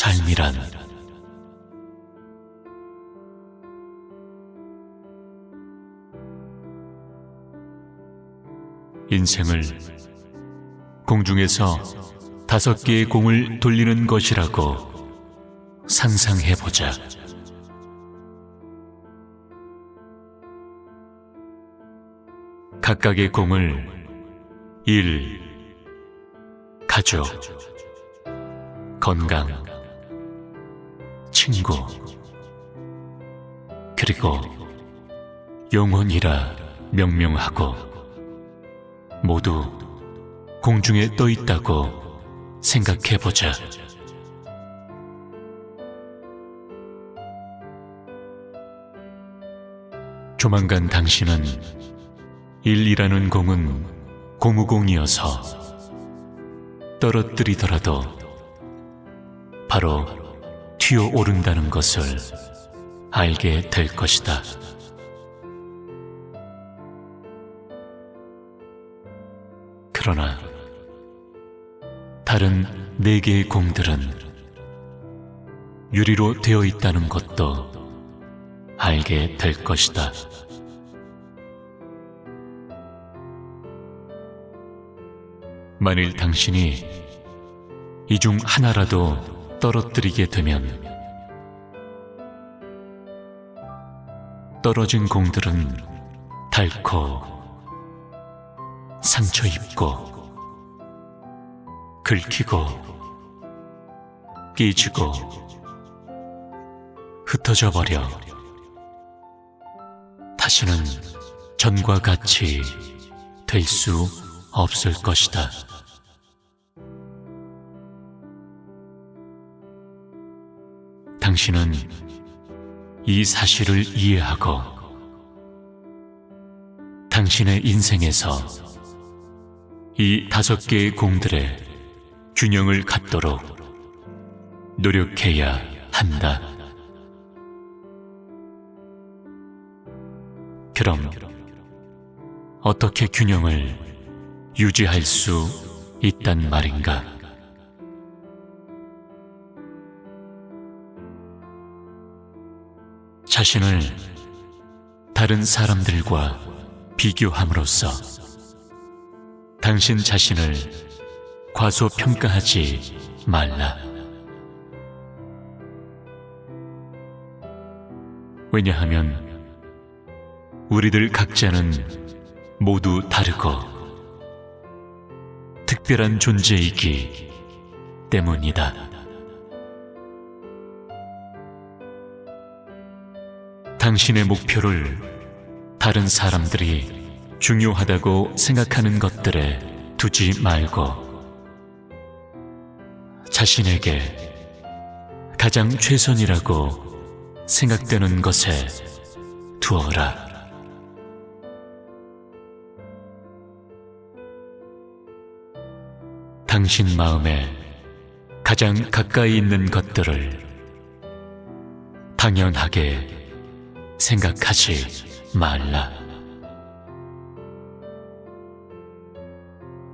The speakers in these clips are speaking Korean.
삶이란 인생을 공중에서 다섯 개의 공을 돌리는 것이라고 상상해보자. 각각의 공을 일, 가족, 건강, 친구, 그리고 영혼이라 명명하고 모두 공중에 떠 있다고 생각해 보자. 조만간 당신은 일이라는 공은 고무공이어서 떨어뜨리더라도 바로 튀어 오른다는 것을 알게 될 것이다. 그러나 다른 네 개의 공들은 유리로 되어 있다는 것도 알게 될 것이다. 만일 당신이 이 중 하나라도 떨어뜨리게 되면 떨어진 공들은 닳고 상처 입고 긁히고 끼지고 흩어져 버려 다시는 전과 같이 될 수 없을 것이다. 당신은 이 사실을 이해하고 당신의 인생에서 이 다섯 개의 공들의 균형을 갖도록 노력해야 한다. 그럼 어떻게 균형을 유지할 수 있단 말인가? 자신을 다른 사람들과 비교함으로써 당신 자신을 과소평가하지 말라. 왜냐하면 우리들 각자는 모두 다르고 특별한 존재이기 때문이다. 당신의 목표를 다른 사람들이 중요하다고 생각하는 것들에 두지 말고 자신에게 가장 최선이라고 생각되는 것에 두어라. 당신 마음에 가장 가까이 있는 것들을 당연하게 생각하지 말라.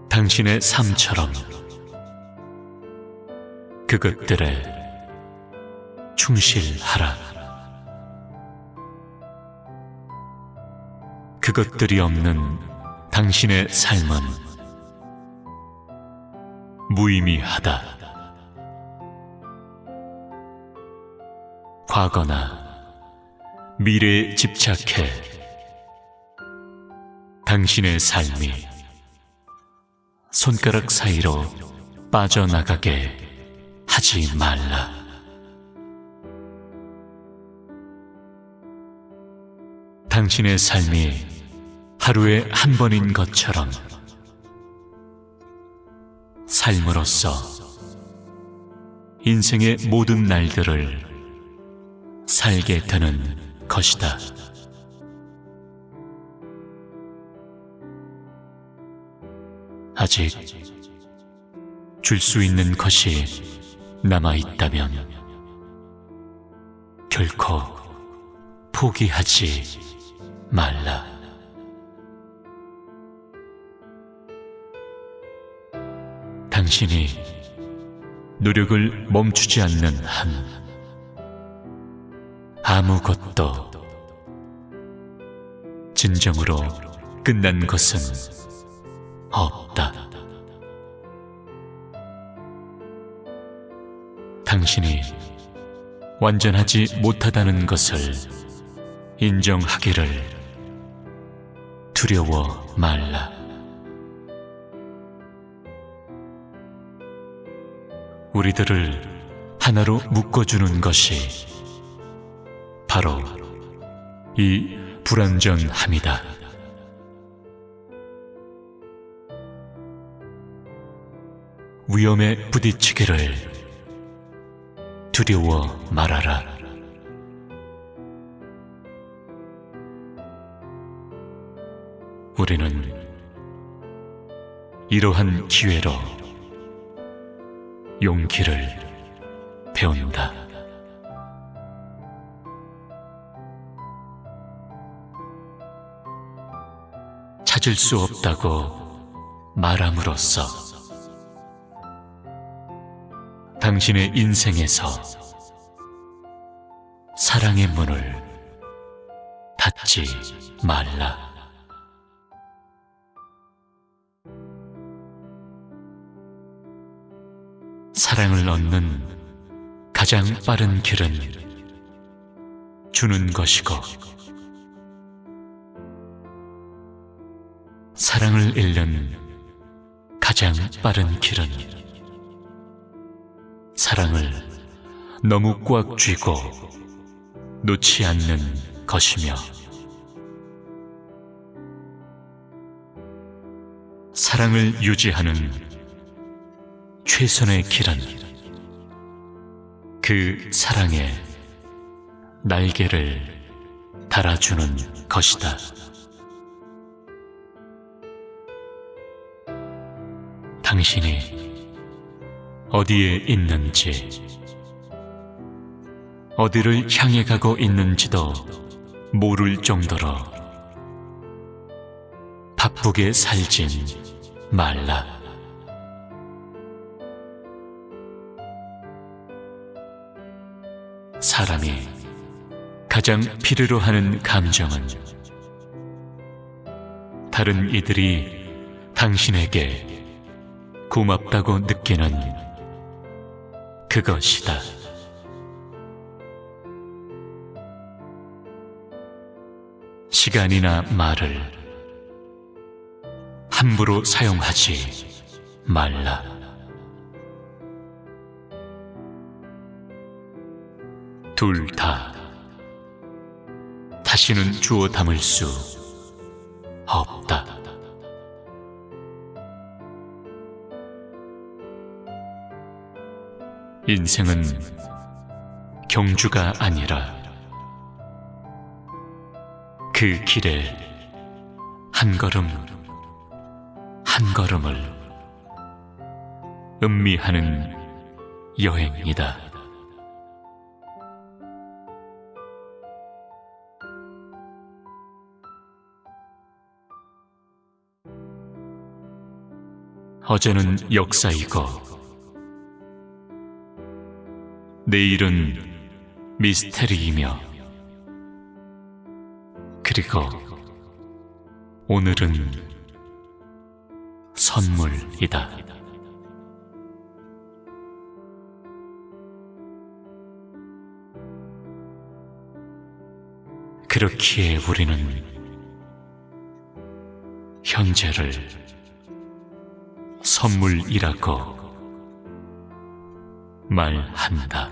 당신의 삶처럼 그것들에 충실하라. 그것들이 없는 당신의 삶은 무의미하다. 과거나 미래에 집착해 당신의 삶이 손가락 사이로 빠져나가게 하지 말라. 당신의 삶이 하루에 한 번인 것처럼 삶으로서 인생의 모든 날들을 살게 되는 것이다. 아직 줄 수 있는 것이 남아 있다면 결코 포기하지 말라. 당신이 노력을 멈추지 않는 한 아무것도 진정으로 끝난 것은 없다. 당신이 완전하지 못하다는 것을 인정하기를 두려워 말라. 우리들을 하나로 묶어주는 것이 바로 이 불완전함이다. 위험에 부딪히기를 두려워 말아라. 우리는 이러한 기회로 용기를 배운다. 찾을 수 없다고 말함으로써 당신의 인생에서 사랑의 문을 닫지 말라. 사랑을 얻는 가장 빠른 길은 주는 것이고 사랑을 잃는 가장 빠른 길은 사랑을 너무 꽉 쥐고 놓지 않는 것이며 사랑을 유지하는 최선의 길은 그 사랑에 날개를 달아주는 것이다. 당신이 어디에 있는지, 어디를 향해 가고 있는지도 모를 정도로 바쁘게 살진 말라. 사람이 가장 필요로 하는 감정은 다른 이들이 당신에게 고맙다고 느끼는 그것이다. 시간이나 말을 함부로 사용하지 말라. 둘 다 다시는 주워 담을 수 없다. 인생은 경주가 아니라 그 길에 한 걸음 한 걸음을 음미하는 여행이다. 어제는 역사이고 내일은 미스테리이며 그리고 오늘은 선물이다. 그렇기에 우리는 현재를 선물이라고 말한다.